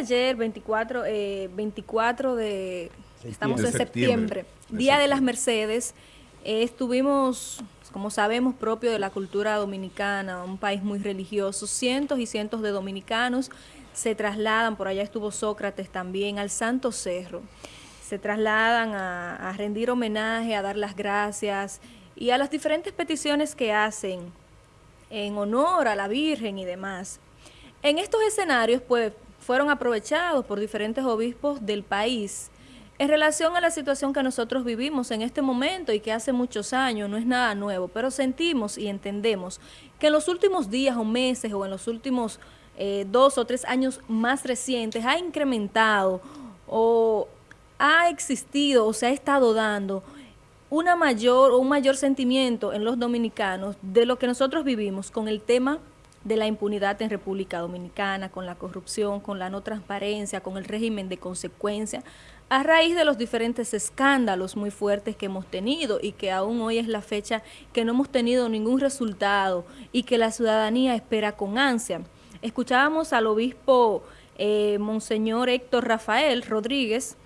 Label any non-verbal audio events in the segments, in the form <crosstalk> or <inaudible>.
ayer, 24, 24 eh, de, estamos en septiembre, Día de las Mercedes, eh, estuvimos, como sabemos, propio de la cultura dominicana, un país muy religioso, cientos y cientos de dominicanos se trasladan, por allá estuvo Sócrates también, al Santo Cerro. Se trasladan a, rendir homenaje, a dar las gracias y a las diferentes peticiones que hacen en honor a la Virgen y demás. En estos escenarios, pues, fueron aprovechados por diferentes obispos del país en relación a la situación que nosotros vivimos en este momento y que hace muchos años no es nada nuevo, pero sentimos y entendemos que en los últimos días o meses o en los últimos eh, dos o tres años más recientes ha incrementado o ha existido o se ha estado dando una mayor o un mayor sentimiento en los dominicanos de lo que nosotros vivimos con el tema de la impunidad en República Dominicana, con la corrupción, con la no transparencia, con el régimen de consecuencia, a raíz de los diferentes escándalos muy fuertes que hemos tenido y que aún hoy es la fecha que no hemos tenido ningún resultado y que la ciudadanía espera con ansia. Escuchábamos al obispo eh, Monseñor Héctor Rafael Rodríguez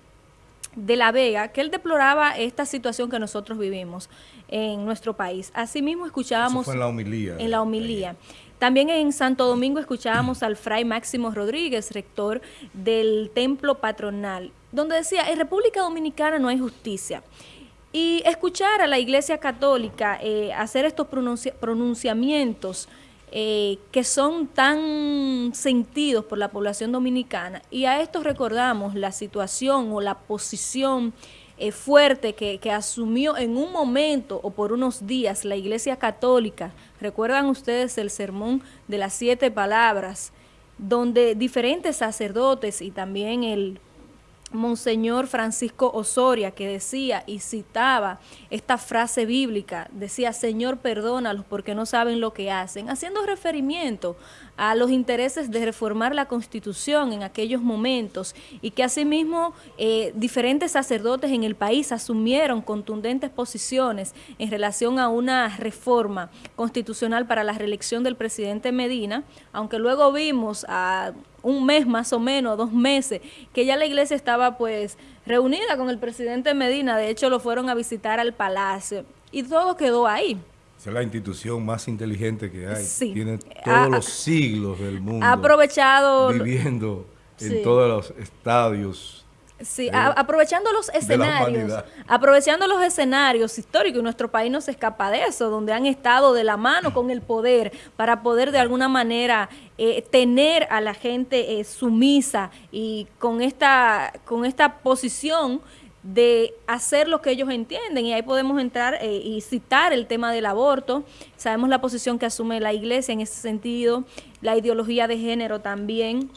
de La Vega, que él deploraba esta situación que nosotros vivimos en nuestro país. Asimismo escuchábamos... en la homilía. En la homilía. También en Santo Domingo escuchábamos al fray Máximo Rodríguez, rector del templo patronal, donde decía, en República Dominicana no hay justicia. Y escuchar a la Iglesia Católica eh, hacer estos pronunciamientos eh, que son tan sentidos por la población dominicana. Y a esto recordamos la situación o la posición eh, fuerte que, que, asumió en un momento o por unos días la Iglesia Católica. Recuerdan ustedes el sermón de las siete palabras, donde diferentes sacerdotes y también el Monseñor Francisco Osoria, que decía y citaba esta frase bíblica, decía, Señor, perdónalos porque no saben lo que hacen, haciendo referimiento a los intereses de reformar la Constitución en aquellos momentos y que asimismo eh, diferentes sacerdotes en el país asumieron contundentes posiciones en relación a una reforma constitucional para la reelección del presidente Medina, aunque luego vimos a un mes más o menos, dos meses, que ya la iglesia estaba pues reunida con el presidente Medina, de hecho lo fueron a visitar al palacio y todo quedó ahí. es la institución más inteligente que hay. Tiene todos los siglos del mundo. Ha aprovechado... Viviendo en todos los estadios Sí, aprovechando los escenarios, aprovechando los escenarios históricos, y nuestro país no se escapa de eso, donde han estado de la mano con el poder para poder de alguna manera eh, tener a la gente eh, sumisa y con esta, con esta posición de hacer lo que ellos entienden. Y ahí podemos entrar eh, y citar el tema del aborto, sabemos la posición que asume la iglesia en ese sentido, la ideología de género también,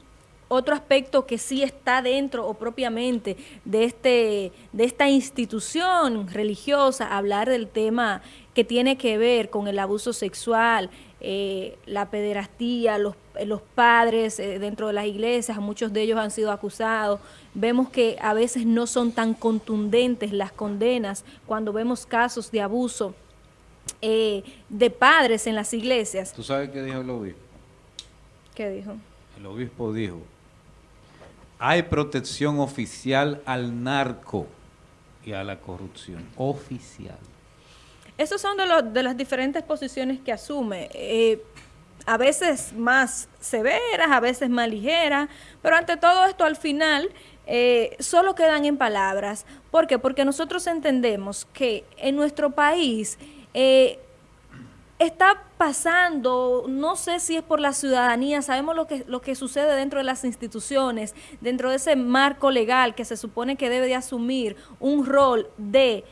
otro aspecto que sí está dentro o propiamente de, este, de esta institución religiosa, hablar del tema que tiene que ver con el abuso sexual, eh, la pederastía, los, los padres eh, dentro de las iglesias, muchos de ellos han sido acusados. Vemos que a veces no son tan contundentes las condenas cuando vemos casos de abuso eh, de padres en las iglesias. ¿Tú sabes qué dijo el obispo? ¿Qué dijo? El obispo dijo, hay protección oficial al narco y a la corrupción. Oficial. Esas son de, de las diferentes posiciones que asume. Eh, a veces más severas, a veces más ligeras, pero ante todo esto al final eh, solo quedan en palabras. ¿Por qué? Porque nosotros entendemos que en nuestro país eh, está pasando, no sé si es por la ciudadanía, sabemos lo que, lo que sucede dentro de las instituciones, dentro de ese marco legal que se supone que debe de asumir un rol de,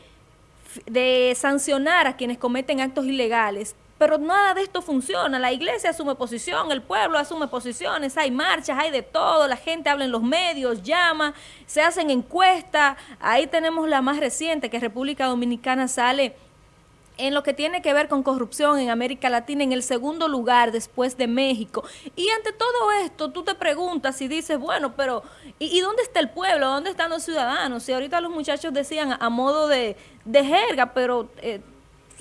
de sancionar a quienes cometen actos ilegales, pero nada de esto funciona. La iglesia asume posición, el pueblo asume posiciones, hay marchas, hay de todo, la gente habla en los medios, llama, se hacen encuestas. Ahí tenemos la más reciente, que República Dominicana sale en lo que tiene que ver con corrupción en América Latina en el segundo lugar después de México. Y ante todo esto, tú te preguntas y dices, bueno, pero ¿y, dónde está el pueblo? ¿Dónde están los ciudadanos? Y ahorita los muchachos decían a, modo de, jerga, pero... Eh,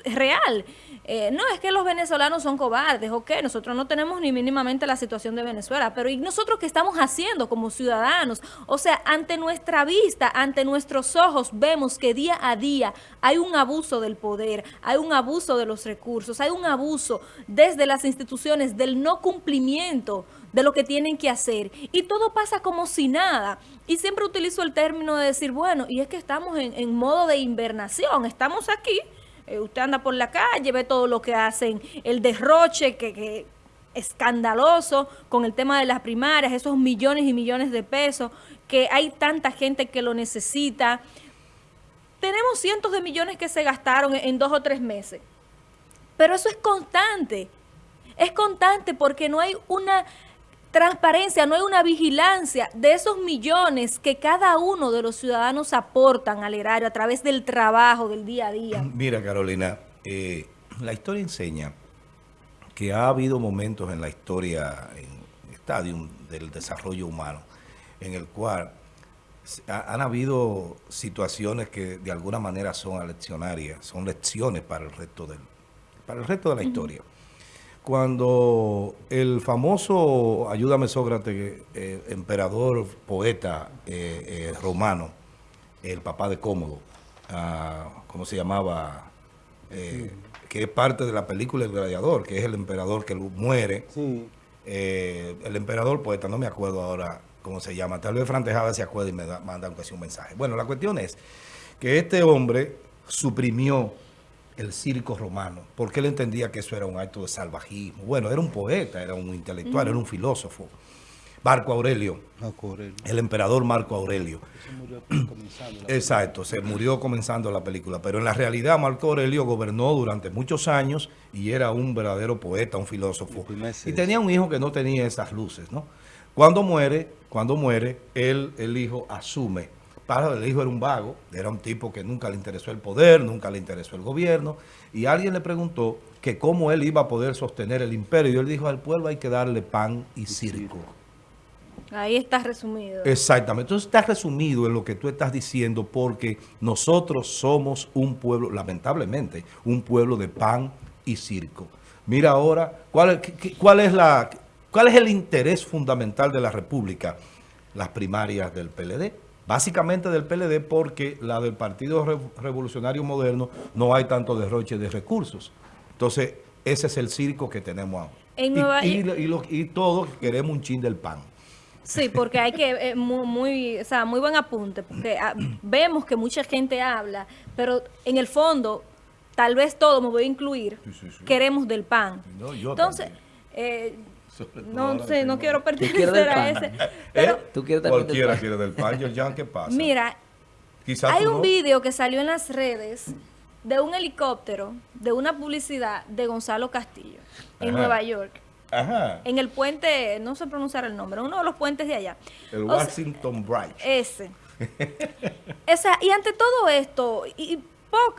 real. Eh, no, es que los venezolanos son cobardes, ok, nosotros no tenemos ni mínimamente la situación de Venezuela, pero ¿y nosotros qué estamos haciendo como ciudadanos? O sea, ante nuestra vista, ante nuestros ojos, vemos que día a día hay un abuso del poder, hay un abuso de los recursos, hay un abuso desde las instituciones del no cumplimiento de lo que tienen que hacer. Y todo pasa como si nada. Y siempre utilizo el término de decir, bueno, y es que estamos en, en modo de invernación, estamos aquí, eh, usted anda por la calle, ve todo lo que hacen, el derroche que, escandaloso con el tema de las primarias, esos millones y millones de pesos, que hay tanta gente que lo necesita. Tenemos cientos de millones que se gastaron en dos o tres meses. Pero eso es constante. Es constante porque no hay una transparencia, no hay una vigilancia de esos millones que cada uno de los ciudadanos aportan al erario a través del trabajo del día a día. Mira, Carolina, eh, la historia enseña que ha habido momentos en la historia, en el estadio del desarrollo humano, en el cual han habido situaciones que de alguna manera son aleccionarias, son lecciones para el resto del, para el resto de la historia cuando el famoso, ayúdame Sócrates, eh, emperador, poeta eh, eh, romano, el papá de Cómodo, ah, ¿cómo se llamaba? que es parte de la película El Gladiador, que es el emperador que muere. el emperador poeta, no me acuerdo ahora cómo se llama. Tal vez Fran se acuerda y me manda un mensaje. Bueno, la cuestión es que este hombre suprimió el circo romano, porque él entendía que eso era un acto de salvajismo. Bueno, era un poeta, era un intelectual, era un filósofo. Marco Aurelio, el emperador Marco Aurelio. <clears throat> Exacto, se murió comenzando la película, pero en la realidad Marco Aurelio gobernó durante muchos años y era un verdadero poeta, un filósofo. Y tenía un hijo que no tenía esas luces, ¿no? Cuando muere, cuando muere, él, el hijo asume padre el hijo era un vago, era un tipo que nunca le interesó el poder, nunca le interesó el gobierno, y alguien le preguntó que cómo él iba a poder sostener el imperio, y él dijo, al pueblo hay que darle pan y circo. Ahí está resumido. Exactamente. Entonces está resumido en lo que tú estás diciendo porque nosotros somos un pueblo, lamentablemente, un pueblo de pan y circo. Mira ahora, ¿cuál, cuál, es, la, cuál es el interés fundamental de la República? Las primarias del PLD básicamente del PLD porque la del Partido Revolucionario Moderno no hay tanto derroche de recursos. Entonces, ese es el circo que tenemos ahora. y, todos queremos un chin del pan. Sí, porque hay que, eh, muy, o sea, muy buen apunte, porque ah, vemos que mucha gente habla, pero en el fondo, tal vez todo, me voy a incluir, queremos del pan. Entonces, eh, no sé, no quiero pertenecer a ese. Pero, ¿Tú quieres Cualquiera quiere del pan, John, ¿qué pasa? Mira, hay un video que salió en las redes de un helicóptero, de una publicidad de Gonzalo Castillo, en Nueva York. Ajá. En el puente, no sé pronunciar el nombre, uno de los puentes de allá. El Washington Bridge. Ese. <laughs> Esa, y ante todo esto, y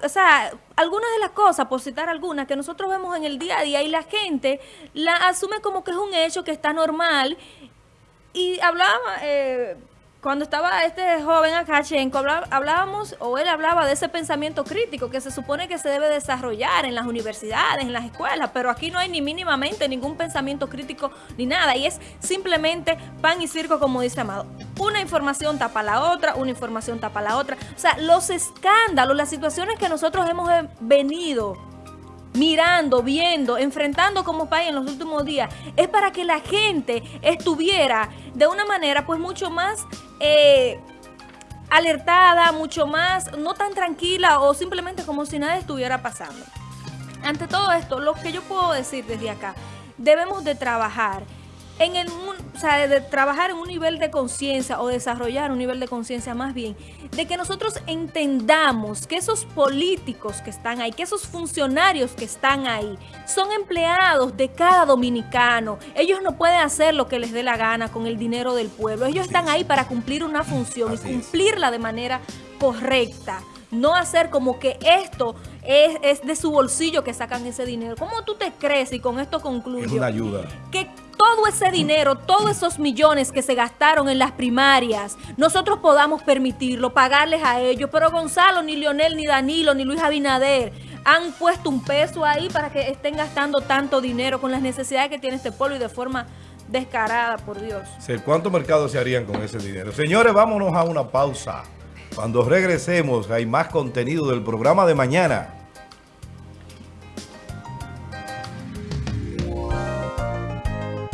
o sea, algunas de las cosas, por citar algunas, que nosotros vemos en el día a día y la gente la asume como que es un hecho que está normal. Y hablaba, eh, cuando estaba este joven Akachenko, hablábamos, o él hablaba de ese pensamiento crítico que se supone que se debe desarrollar en las universidades, en las escuelas, pero aquí no hay ni mínimamente ningún pensamiento crítico ni nada, y es simplemente pan y circo, como dice Amado. Una información tapa la otra, una información tapa la otra. O sea, los escándalos, las situaciones que nosotros hemos venido mirando, viendo, enfrentando como país en los últimos días, es para que la gente estuviera de una manera pues mucho más eh, alertada, mucho más, no tan tranquila o simplemente como si nada estuviera pasando. Ante todo esto, lo que yo puedo decir desde acá, debemos de trabajar en el, o sea, de trabajar en un nivel de conciencia o desarrollar un nivel de conciencia más bien, de que nosotros entendamos que esos políticos que están ahí, que esos funcionarios que están ahí, son empleados de cada dominicano. Ellos no pueden hacer lo que les dé la gana con el dinero del pueblo. Ellos están ahí para cumplir una función y cumplirla de manera correcta. No hacer como que esto es, es, de su bolsillo que sacan ese dinero. ¿Cómo tú te crees? Y con esto concluyo. Es una ayuda. Que todo ese dinero, todos esos millones que se gastaron en las primarias, nosotros podamos permitirlo, pagarles a ellos. Pero Gonzalo, ni Lionel, ni Danilo, ni Luis Abinader han puesto un peso ahí para que estén gastando tanto dinero con las necesidades que tiene este pueblo y de forma descarada, por Dios. ¿Cuántos mercados se harían con ese dinero? Señores, vámonos a una pausa. Cuando regresemos hay más contenido del programa de mañana.